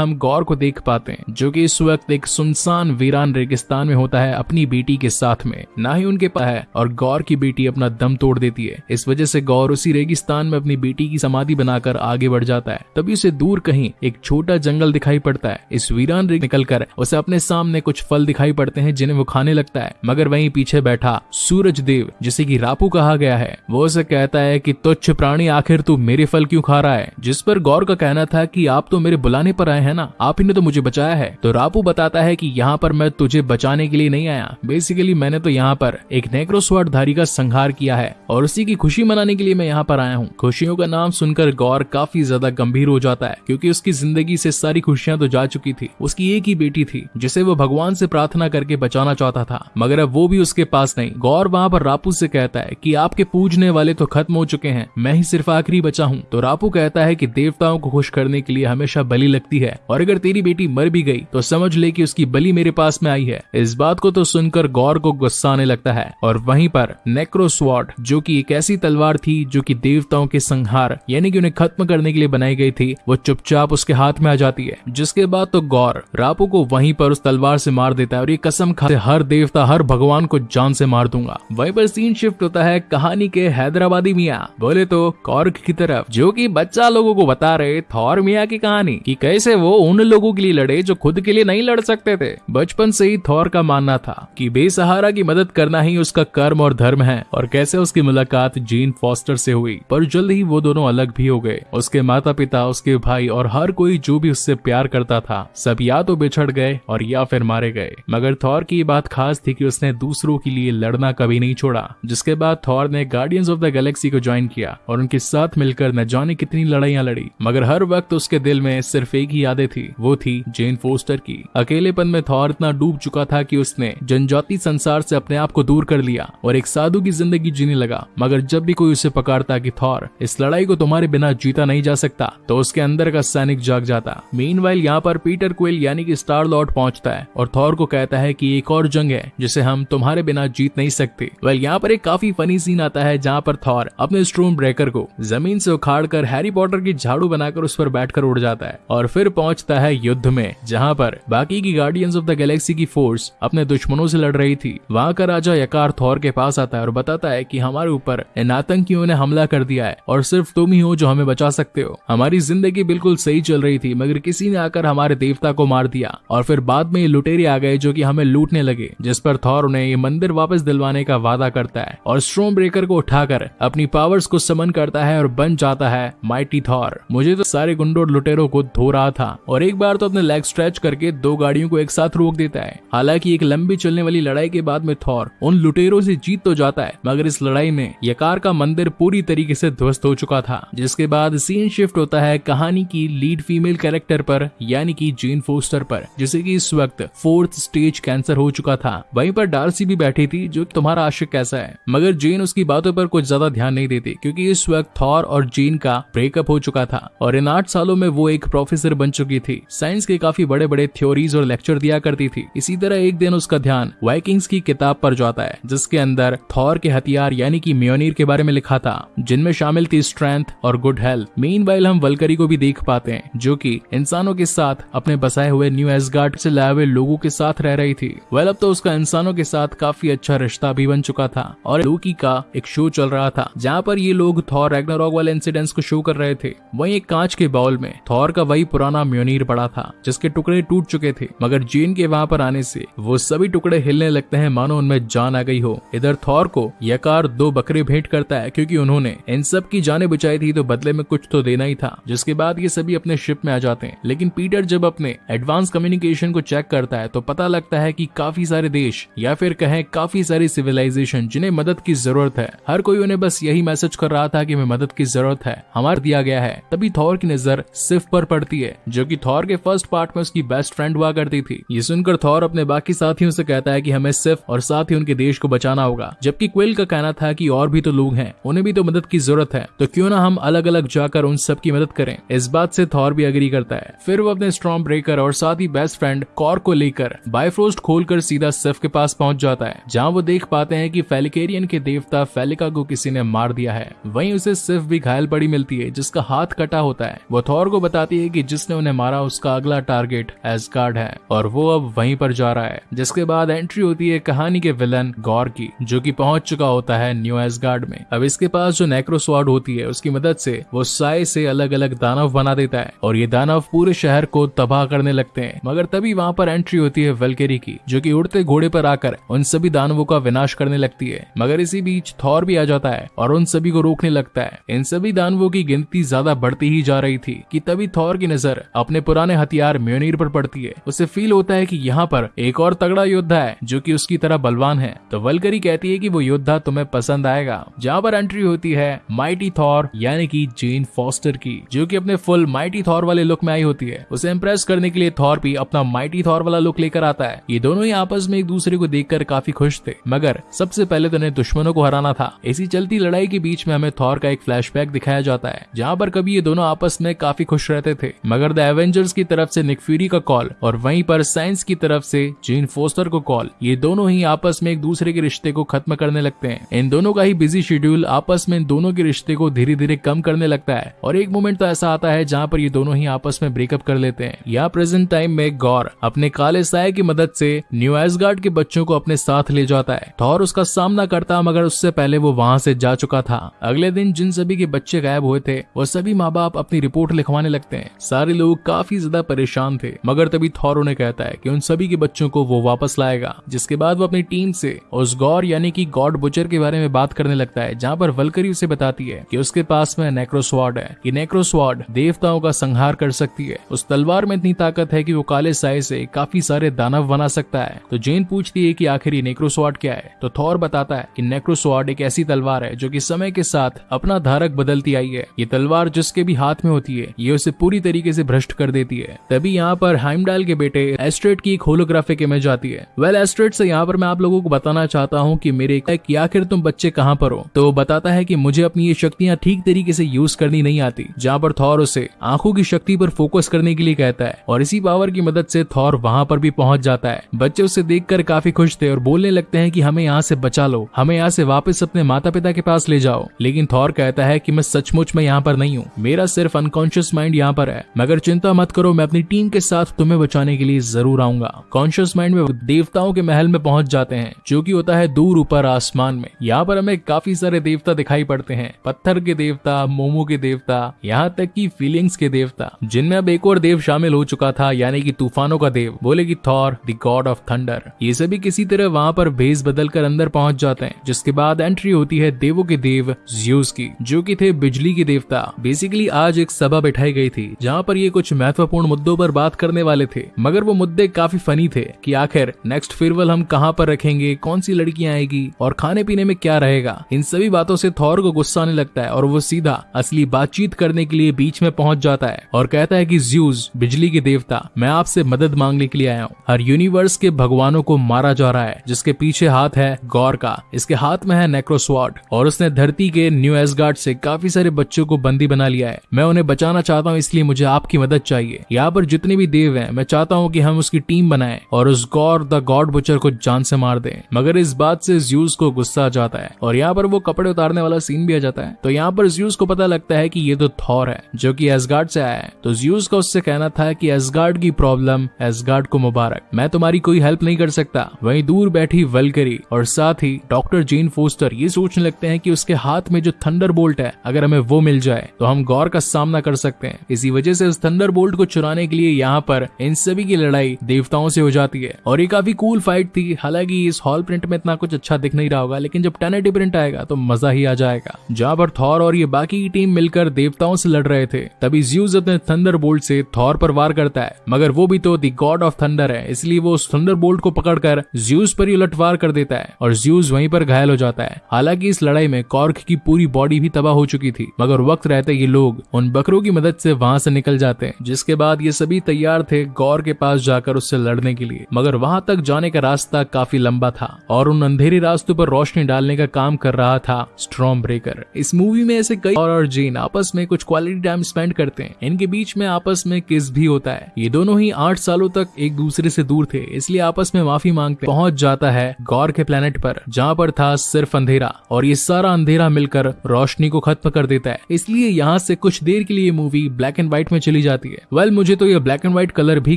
हम गौर को देख पाते हैं, जो कि इस वक्त एक सुनसान वीरान रेगिस्तान में होता है अपनी बेटी के साथ में। ना ही उनके पास है, और गौर की बेटी अपना दम तोड़ देती है। इस वजह से गौर उसी रेगिस्तान में अपनी बेटी की समाधि बनाकर आगे बढ़ जाता है। तभी उसे दूर कहीं एक छोटा जंगल दिखाई पड़ता है। इस वीरान रेग निकल कर उसे अपने सामने कुछ फल दिखाई पड़ते हैं, जिन्हें वो खाने लगता है। मगर वहीं पीछे बैठा सूरज देव, जिसे की रापू कहा गया है, वो उसे कहता है की, तुच्छ प्राणी, आखिर तू मेरे फल क्यों खा रहा है? जिस पर गौर का कहना था की, आप तो मेरे बुलाने पर आए हैं ना? आप ही ने तो मुझे बचाया है। तो रापू बताता है कि यहाँ पर मैं तुझे बचाने के लिए नहीं आया। बेसिकली मैंने तो यहाँ पर एक नेक्रोस्वाड धारी का संहार किया है और उसी की खुशी मनाने के लिए मैं यहाँ पर आया हूँ। खुशियों का नाम सुनकर गौर काफ़ी ज़्यादा गंभीर हो जाता है, क्योंकि उसकी ज़िंदगी से सारी खुशियाँ तो जा चुकी थी। उसकी एक ही बेटी थी, जिसे वो भगवान से प्रार्थना करके बचाना चाहता था, मगर अब वो भी उसके पास नहीं। गौर वहाँ पर रापू से कहता है की आपके पूजने वाले तो खत्म हो चुके हैं, मैं ही सिर्फ़ आखिरी बचा हूँ। तो रापू कहता है की देवताओं को खुश करने के लिए हमेशा बलि लगती है और अगर तेरी बेटी मर भी गई तो समझ ले कि उसकी बलि मेरे पास में आई है। इस बात को तो सुनकर गौर को गुस्सा आने लगता है। और वहीं पर नेक्रोस्वॉट, जो कि एक ऐसी तलवार थी, जो कि देवताओं के संहार, यानी कि उन्हें खत्म करने के लिए बनाई गई थी, वो चुपचाप उसके हाथ में आ जाती है। जिसके बाद तो गौर, रापू को वहीं पर उस तलवार से मार देता है, और ये कसम खाते हर देवता, हर भगवान को जान से मार दूँगा। वहीं पर सीन शिफ्ट होता है कहानी के हैदराबादी मियाँ। बोले तो कॉर्क की तरफ़, जो कि बच्चा लोगों को बता रहे, थौर मियाँ की कहानी, कि कैसे वो उन लोगों के लिए लड़े जो खुद के लिए नहीं लड़ सकते थे। बचपन से ही थौर का मानना था कि बेसहारा की मदद करना ही उसका कर्म और धर्म है और कैसे उसकी मुलाकात जीन फॉस्टर से हुई। पर जल्द ही वो दोनों अलग भी हो गए। उसके माता पिता उसके भाई और हर कोई जो भी उससे प्यार करता था, सब या तो बिछड़ गए और या फिर मारे गए। मगर थौर की बात खास थी कि उसने दूसरों के लिए लड़ना कभी नहीं छोड़ा, जिसके बाद थौर ने गार्डियंस ऑफ़ द गैलेक्सी को ज्वाइन किया और उनके साथ मिलकर न जाने कितनी लड़ाइयाँ लड़ी। मगर हर वक्त उसके दिल में सिर्फ़ एक ही यादें थी। वो थी जेन फोस्टर की। अकेलेपन में थौर इतना डूब चुका था कि उसने जनजाति संसार से अपने आप को दूर कर लिया और एक साधु की ज़िंदगी जीने लगा। मगर जब भी कोई उसे पकड़ता कि थौर, इस लड़ाई को तुम्हारे बिना जीता नहीं जा सकता तो उसके अंदर का सैनिक जाग जाता। मीन यहाँ पर पीटर क्वेल यानी कि स्टार लॉर्ड पहुँचता है और थौर को कहता है कि एक और जंग है, जिसे हम तुम्हारे बिना जीत नहीं सकते। वेल यहाँ पर एक काफ़ी फनी सीन आता है, जहाँ पर थौर अपने स्ट्रोम ब्रेकर को ज़मीन से उखाड़ कर हैरी पॉटर की झाड़ू बनाकर उस पर बैठकर उड़ जाता है और फिर पहुँचता है युद्ध में, जहाँ पर बाकी की गार्डियंस ऑफ़ द गैलेक्सी की फोर्स अपने दुश्मनों से लड़ रही थी। वहाँ का राजा यकार थौर के पास आता है और बताता है कि हमारे ऊपर इन आतंकियों ने हमला कर दिया है, और सिर्फ़ तुम ही हो जो हमें बचा सकते हो। हमारी ज़िंदगी बिल्कुल सही चल रही थी, मगर किसी ने आकर हमारे देवता को मार दिया, और फिर बाद में ये लुटेरे आ गए जो की हमें लूटने लगे, जिस पर थौर उन्हें ये मंदिर वापस दिलवाने का वादा करता है, और स्ट्रोम ब्रेकर को उठाकर अपनी पावर्स को समन करता है और बन जाता है माइटी थौर मुझे तो सारे गुंडोर लुटेरों को धो रहा था। और एक बार तो अपने लेग स्ट्रेच करके दो गाड़ियों को एक साथ रोक देता है। हालाँकि एक लंबी चलने वाली लड़ाई के बाद में थॉर उन लुटेरों से जीत तो जाता है, मगर इस लड़ाई में यकार का मंदिर पूरी तरीके से ध्वस्त हो चुका था, जिसके बाद सीन शिफ्ट होता है कहानी की लीड फीमेल कैरेक्टर पर, यानी कि जेन फोस्टर पर, जिसे कि इस वक्त फोर्थ स्टेज कैंसर हो चुका था। वहीं पर डार्सी भी बैठी थी, जो तुम्हारा आशिक कैसा है। मगर जेन उसकी बातों पर कुछ ज़्यादा ध्यान नहीं देती, क्योंकि इस वक्त थॉर और जेन का ब्रेकअप हो चुका था, और इन आठ सालों में वो एक प्रोफेसर बन चुकी थी। साइंस के काफ़ी बड़े बड़े थ्योरीज और लेक्चर दिया करती थी। इसी तरह एक दिन उसका ध्यान वाइकिंग्स की किताब पर जाता है, जिसके अंदर थॉर के हथियार यानी कि म्योनीर के बारे में लिखा था, जिनमें शामिल थी स्ट्रेंथ और गुड हेल्थ मेन हम वलकरी को भी देख पाते हैं, जो कि इंसानों के साथ अपने बसाए हुए न्यू एसगार्ड से लाए हुए लोगों के साथ रह रही थी। वेल अब तो उसका इंसानों के साथ काफ़ी अच्छा रिश्ता भी बन चुका था, और लूकी का एक शो चल रहा था, जहाँ पर ये लोग थॉर रैग्नारॉक वाले इंसिडेंट्स को शो कर रहे थे। वहीं एक कांच के बाउल में थॉर का वही पुराना म्योनीर पड़ा था, जिसके टुकड़े टूट चुके थे। मगर जीन के वहाँ पर आने से वो सभी टुकड़े हिलने लगते हैं, मानो उनमें जान आ गई हो। इधर थॉर को यकार दो बकरे भेंट करता है, क्योंकि उन्होंने इन सब की जाने बचाई थी तो बदले में कुछ तो देना ही था, जिसके बाद ये सभी अपने शिप में आ जाते हैं। लेकिन पीटर जब अपने एडवांस कम्युनिकेशन को चेक करता है तो पता लगता है की काफ़ी सारे देश, या फिर कहें काफ़ी सारी सिविलाइजेशन, जिन्हें मदद की ज़रूरत है। हर कोई उन्हें बस यही मैसेज कर रहा था की हमें मदद की ज़रूरत है, हमारा दिया गया है। तभी थॉर की नज़र सिर्फ़ पर पड़ती है जो कि थॉर के फ़र्स्ट पार्ट में उसकी बेस्ट फ्रेंड हुआ करती थी। ये सुनकर थॉर अपने बाकी साथियों से कहता है कि हमें सिर्फ़ और साथ ही उनके देश को बचाना होगा। जबकि क्विल का कहना था कि और भी तो लोग हैं, उन्हें भी तो मदद की ज़रूरत है। तो क्यों ना हम अलग अलग जाकर उन सब की मदद करें? इस बात से थॉर भी अग्री करता है। फिर वो अपने स्ट्रॉन्ग ब्रेकर और साथ ही बेस्ट फ्रेंड कॉर को लेकर बायफ्रोस्ट खोलकर सीधा सिफ के पास पहुँच जाता है, जहाँ वो देख पाते हैं कि फेलिकेरियन के देवता फेलिका को किसी ने मार दिया है। वहीं उसे सिर्फ़ भी घायल पड़ी मिलती है, जिसका हाथ कटा होता है। वो थॉर को बताती है कि जिसने उन्हें ने मारा उसका अगला टारगेट एसगार्ड है, और वो अब वहीं पर जा रहा है, जिसके बाद एंट्री होती है कहानी के विलन गौर की, जो कि पहुँच चुका होता है न्यू एसगार्ड में। अब इसके पास जो नेक्रोस्वाड होती है, उसकी मदद से वो साय से अलग अलग दानव बना देता है, और ये दानव पूरे शहर को तबाह करने लगते हैं। मगर तभी वहाँ पर एंट्री होती है वेलकेरी की, जो की उड़ते घोड़े पर आकर उन सभी दानवों का विनाश करने लगती है। मगर इसी बीच थौर भी आ जाता है, और उन सभी को रोकने लगता है। इन सभी दानवों की गिनती ज़्यादा बढ़ती ही जा रही थी, कि तभी थौर की नज़र अपने पुराने हथियार म्योनीर पर पड़ती है। उसे फील होता है कि यहाँ पर एक और तगड़ा योद्धा है, जो कि उसकी तरह बलवान है। तो वलकरी कहती है कि वो योद्धा तुम्हें पसंद आएगा। जहाँ पर एंट्री होती है माइटी थॉर यानी कि जेन फॉस्टर की, जो कि अपने फुल माइटी थॉर वाले लुक में आई होती है। उसे इम्प्रेस करने के लिए थॉर भी अपना माइटी थॉर वाला लुक लेकर आता है। ये दोनों ही आपस में एक दूसरे को देखकर काफ़ी खुश थे। मगर सबसे पहले तो उन्हें दुश्मनों को हराना था। इसी चलती लड़ाई के बीच में हमें थॉर का एक फ्लैशबैक दिखाया जाता है, जहाँ पर कभी ये दोनों आपस में काफ़ी खुश रहते थे। मगर एवेंजर्स की तरफ़ से निक फ्यूरी का कॉल और वहीं पर साइंस की तरफ़ से जीन फोस्टर को कॉल ये दोनों ही आपस में एक दूसरे के रिश्ते को खत्म करने लगते हैं। इन दोनों का ही बिज़ी शेड्यूल आपस में इन दोनों के रिश्ते को धीरे धीरे कम करने लगता है। और एक मोमेंट तो ऐसा आता है जहाँ पर ये दोनों ही आपस में ब्रेकअप कर लेते हैं। यहाँ प्रेजेंट टाइम में गौर अपने काले साय की मदद से न्यू एसगार्ड के बच्चों को अपने साथ ले जाता है। थॉर उसका सामना करता मगर उससे पहले वो वहाँ से जा चुका था। अगले दिन जिन सभी के बच्चे गायब हुए थे, वो सभी माँ बाप अपनी रिपोर्ट लिखवाने लगते हैं। सारे लोग काफ़ी ज़्यादा परेशान थे। मगर तभी थॉर उन्हें कहता है कि उन सभी के बच्चों को वो वापस लाएगा, जिसके बाद वो अपनी टीम से उस गौर यानी कि गॉड बुचर के बारे में बात करने लगता है, जहाँ पर वलकरी उसे बताती है कि उसके पास में नेक्रोस्वाड है ये नेक्रोस्वाड देवताओं का संहार कर सकती है। उस तलवार में इतनी ताकत है कि वो काले साय से काफ़ी सारे दानव बना सकता है। तो जेन पूछती है कि आखिर ये नेक्रोस्वाड क्या है? तो थॉर बताता है कि नेक्रोस्वाड एक ऐसी तलवार है जो कि समय के साथ अपना धारक बदलती आई है। ये तलवार जिसके भी हाथ में होती है, ये उसे पूरी तरीके से भ्रष्ट कर देती है। तभी यहाँ पर हाइमडाल के बेटे एस्ट्रेट की एक होलोग्राफिक इमेज आती है। वेल एस्ट्रेट से यहाँ पर मैं आप लोगों को बताना चाहता हूँ कि मेरे आखिर तुम बच्चे कहाँ पर हो? तो बताता है की मुझे अपनी ये शक्तियाँ ठीक तरीके से यूज़ करनी नहीं आती। जहाँ पर थॉर उसे आँखों की शक्ति पर फोकस करने के लिए कहता है और इसी पावर की मदद से थॉर वहाँ पर भी पहुँच जाता है। बच्चे उसे देखकर काफ़ी खुश थे और बोलने लगते हैं कि हमें यहाँ से बचा लो, हमें यहाँ से वापस अपने माता पिता के पास ले जाओ। लेकिन थॉर कहता है कि मैं सचमुच में यहाँ पर नहीं हूँ। मेरा सिर्फ़ अनकॉन्शियस माइंड यहाँ पर है। मगर चिंता मत करो, मैं अपनी टीम के साथ तुम्हें बचाने के लिए ज़रूर आऊँगा। कॉन्शियस माइंड में देवताओं के महल में पहुँच जाते हैं, जो की होता है दूर ऊपर आसमान में। यहाँ पर हमें काफ़ी सारे देवता दिखाई पड़ते हैं। पत्थर के देवता, मोमो के देवता, यहाँ तक की फीलिंग्स के देवता, जिनमें अब एक और देव शामिल हो चुका था, यानी कि तूफानों का देव, बोले की Thor the god of thunder ये सभी किसी तरह वहाँ पर भेज बदल कर अंदर पहुँच जाते हैं, जिसके बाद एंट्री होती है देवों के देव ज्यूस की, जो की थे बिजली के देवता। बेसिकली आज एक सभा बैठाई गई थी, जहाँ पर ये कुछ महत्वपूर्ण मुद्दों पर बात करने वाले थे, मगर वो मुद्दे काफ़ी फनी थे कि आखिर नेक्स्ट फेयरवेल हम कहाँ पर रखेंगे, कौन सी लड़कियाँ आएगी, और खाने पीने में क्या रहेगा? इन सभी बातों से थॉर को गुस्सा आने लगता है, और वो सीधा, असली बातचीत करने के लिए बीच में पहुँच जाता है, और कहता है कि ज्यूस बिजली के देवता, मैं आपसे मदद मांगने के लिए आया हूँ। हर यूनिवर्स के भगवानों को मारा जा रहा है, जिसके पीछे हाथ है गौर का, इसके हाथ में है नेक्रोस्वाड और उसने धरती के न्यू एसगार्ड से काफ़ी सारे बच्चों को बंदी बना लिया है। मैं उन्हें बचाना चाहता हूँ, इसलिए मुझे आपकी मदद चाहिए। यहाँ पर जितने भी देव हैं, मैं चाहता हूँ कि हम उसकी टीम बनाएँ और उस गौर, द गॉड बुचर को जान से मार दें। मगर इस बात से ज्यूस को गुस्सा आ जाता है और यहाँ पर वो कपड़े उतारने वाला सीन भी आ जाता है। तो यहाँ पर ज्यूस को पता लगता है कि ये तो थॉर है, जो कि एसगार्ड से आया है। तो ज्यूस का उससे कहना था कि एसगार्ड की प्रॉब्लम, एसगार्ड को मुबारक। मैं तुम्हारी कोई हेल्प नहीं कर सकता। वहीं दूर बैठी वलकरी और साथ ही डॉक्टर जेन फोस्टर ये सोचने लगते हैं कि उसके हाथ में जो थंडर बोल्ट है, अगर हमें वो मिल जाए तो हम गौर का सामना कर सकते हैं। इसी वजह से उस थंडर बोल्ट को चुराने के लिए यहाँ पर इन सभी की लड़ाई देवताओं से हो जाती है। और ये काफ़ी कूल फाइट थी। हालाँकि इस हॉल प्रिंट में इतना कुछ अच्छा दिख नहीं रहा होगा, लेकिन जब टेनेटी प्रिंट आएगा तो मज़ा ही आ जाएगा। जहाँ पर थॉर और ये बाकी की टीम मिलकर देवताओं से लड़ रहे थे, तभी ज्यूज अपने थंडर बोल्ट से थॉर पर वार करता है। मगर वो भी तो दी गॉड ऑफ़ थंडर है, इसलिए वो उस थंडर बोल्ट को पकड़कर ज्यूज पर ही उलटवार कर देता है और ज्यूज वहीं पर घायल हो जाता है। हालाँकि इस लड़ाई में कॉर्क की पूरी बॉडी भी तबाह हो चुकी थी, मगर वक्त रहते ये लोग उन बकरों की मदद से वहाँ से निकल जाते हैं। जिसके बाद ये सभी तैयार थे गौर के पास जाकर उससे लड़ने के लिए। मगर वहाँ तक जाने का रास्ता काफ़ी लंबा था और उन अंधेरे रास्तों पर रोशनी डालने का काम कर रहा था स्ट्रॉम ब्रेकर इस मूवी में ऐसे कई और, और जीन आपस में कुछ क्वालिटी टाइम स्पेंड करते हैं। इनके बीच में आपस में किस भी होता है। ये दोनों ही आठ सालों तक एक दूसरे से दूर थे इसलिए आपस में माफ़ी मांगते पहुँच जाता है गौर के प्लेनेट पर जहाँ पर था सिर्फ़ अंधेरा और ये सारा अंधेरा मिलकर रोशनी को खत्म कर देता है। इसलिए यहाँ से कुछ देर के लिए मूवी ब्लैक एंड व्हाइट में चली जाती है। वेल मुझे तो ये ब्लैक एंड व्हाइट कलर भी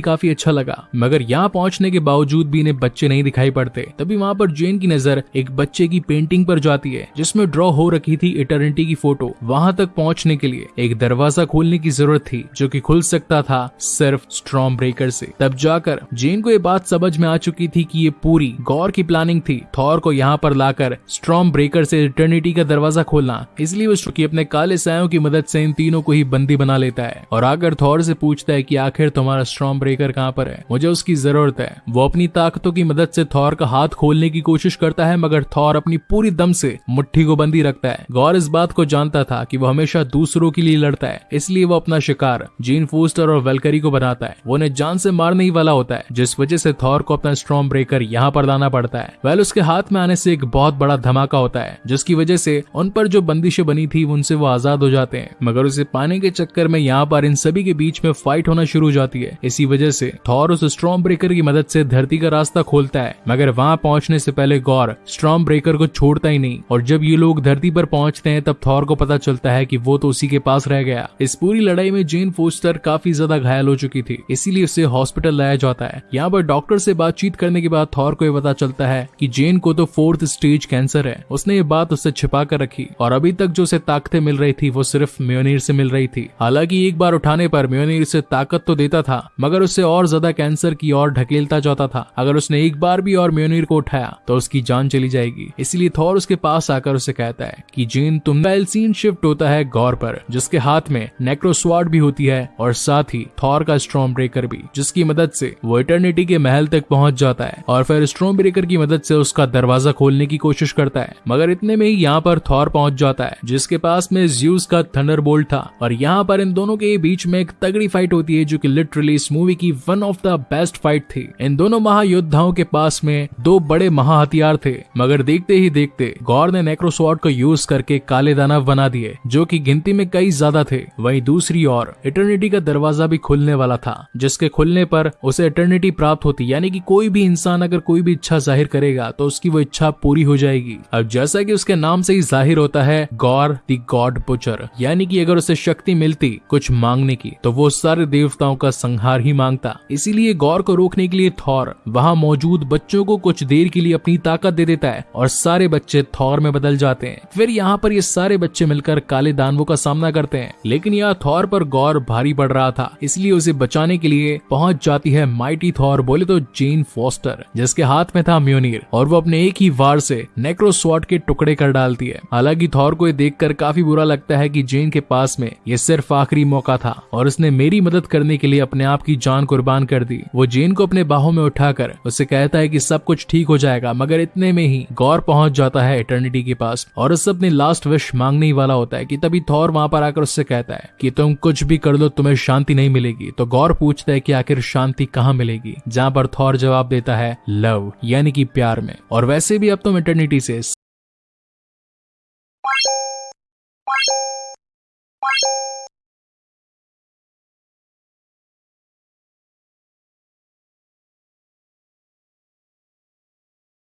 काफ़ी अच्छा लगा, मगर यहाँ पहुँचने के बावजूद भी इन्हें बच्चे नहीं दिखाई पड़ते। तभी वहाँ पर जेन की नज़र एक बच्चे की पेंटिंग पर जाती है, जिसमें ड्रॉ हो रखी थी इटर्निटी की फ़ोटो वहाँ तक पहुँचने के लिए। एक दरवाज़ा खोलने की ज़रूरत थी, जो कि खुल सकता था सिर्फ़ स्ट्रॉम ब्रेकर से। तब जाकर जेन को ये बात समझ में आ चुकी थी कि ये पूरी गौर की प्लानिंग थी थॉर को यहाँ पर लाकर स्ट्रॉम ब्रेकर से इटर्निटी का दरवाज़ा खोलना। इसलिए वो अपने काले सायों की मदद से इन तीनों को ही बंदी बना लेता है। और आकर थॉर से पूछता है कि आखिर तुम्हारा स्ट्रॉम ब्रेकर कहाँ पर है? मुझे उसकी ज़रूरत है। वो अपनी ताकतों की मदद से थॉर का हाथ खोलने की कोशिश करता है, मगर थॉर अपनी पूरी दम से मुट्ठी को बंदी रखता है। गौर इस बात को जानता था कि वो हमेशा दूसरों के लिए लड़ता है, इसलिए वो अपना शिकार, जीन फोस्टर और वेलकरी को बनाता है। वो उन्हें जान से मारने ही वाला होता है, जिस वजह से थॉर को अपना स्ट्रॉन्ग ब्रेकर यहाँ पर लाना पड़ता है। वेल, उसके हाथ में आने से एक बहुत बड़ा धमाका होता है, जिसकी वजह से उन पर जो बंदिशें बनी थी, उनसे वो आज़ाद हो जाते हैं। मगर उसे पाने के चक्कर में यहाँ पर इन सभी के बीच में फाइट होना शुरू हो जाती है। इसी वजह से थॉर उस स्ट्रॉन्ग ब्रेकर की मदद से धरती का रास्ता खोलता है। मगर वहाँ पहुँचने से पहले गौर स्ट्रॉन्ग ब्रेकर को छोड़ता ही नहीं। और जब ये लोग धरती पर पहुँचते हैं, तब थॉर को पता चलता है की वो तो उसी के पास रह गया। इस पूरी लड़ाई में जेन फोस्टर काफ़ी ज़्यादा घायल हो चुकी थी, इसीलिए उसे हॉस्पिटल लाया जाता है। यहाँ पर डॉक्टर से बातचीत करने के बाद थॉर को ये पता चलता है कि जेन को तो फोर्थ स्टेज कैंसर है। उसने ये बात उससे छिपा कर रखी। और अभी तक जो उसे ताकतें मिल रही थी, वो सिर्फ़ म्योनीर से मिल रही थी। हालाँकि एक बार उठाने पर म्योनीर से ताकत तो देता था, मगर उससे और ज़्यादा कैंसर की ओर ढकेलता जाता था। अगर उसने एक बार भी और म्योनीर को उठाया तो उसकी जान चली जाएगी। इसलिए थॉर उसके पास आकर उसे कहता है कि जेन, तुम सीन शिफ्ट होता है गौर पर, जिसके हाथ में नेक्रोस्वाड भी होती है, और साथ ही थॉर का स्ट्रॉम ब्रेकर भी, जिसकी मदद से वो इटर्निटी के महल तक पहुँच जाता है, और फिर स्ट्रॉम ब्रेकर की मदद से उसका दरवाज़ा खोलने की कोशिश करता है। मगर इतने में ही यहाँ पर थॉर पहुँच जाता है, जिसके पास में ज्यूस का थंडर था, और यहाँ पर इन दोनों के बीच में एक तगड़ी फाइट होती है जो की लिटरली इस मूवी की one of the best fight थी। इन दोनों महायोद्धाओं के पास में दो बड़े महा हथियार थे। मगर देखते ही देखते, गौर ने नेक्रोसॉर्ड को यूज़ करके काले दानव बना दिए, जो की गिनती में कई ज़्यादा थे। वही दूसरी ओर इटर्निटी का दरवाज़ा भी खुलने वाला था, जिसके खुलने पर उसे इटर्निटी प्राप्त होती, यानी कि कोई भी इंसान अगर कोई भी इच्छा ज़ाहिर करेगा तो उसकी वो इच्छा पूरी हो जाएगी। अब जैसा कि उसके नाम से ही ज़ाहिर होता है, गौर दी गॉड बुचर, यानी कि अगर उसे शक्ति मिलती, कुछ मांगने की तो वो सारे देवताओं का संहार ही माँगता। इसीलिए गौर को रोकने के लिए थौर वहाँ मौजूद बच्चों को कुछ देर के लिए अपनी ताकत दे देता है और सारे बच्चे थौर में बदल जाते हैं। फिर यहाँ पर ये सारे बच्चे मिलकर काले दानवों का सामना करते हैं। लेकिन यह थौर पर गौर भारी पड़ रहा था, इसलिए उसे बचाने के लिए पहुँच जाती है माइटी थॉर बोले तो जेन फोस्टर, जिसके हाथ में था म्यूनिर, और वो अपने एक ही वार से नेक्रोस्वाट के टुकड़े कर डालती है। हालाँकि थॉर को देखकर काफ़ी बुरा लगता है कि जेन के पास में ये सिर्फ़ आखिरी मौका था, और उसने मेरी मदद करने के लिए अपने आप की जान कुर्बान कर दी। वो जेन को अपने बाहों में उठाकर उसे कहता है कि सब कुछ ठीक हो जाएगा, मगर इतने में ही गौर पहुँच जाता है इटर्निटी के पास और उससे अपनी लास्ट विश मांगने ही वाला होता है कि तभी थौर वहाँ पर आकर उससे कहता है कि तुम कुछ भी कर लो, तुम्हें शांति नहीं मिलेगी। तो गौर पूछता है कि आखिर शांति कहाँ मिलेगी? जहाँ पर थौर जवाब देता है, लव, यानी कि प्यार में। और वैसे भी अब तुम इटर्निटी से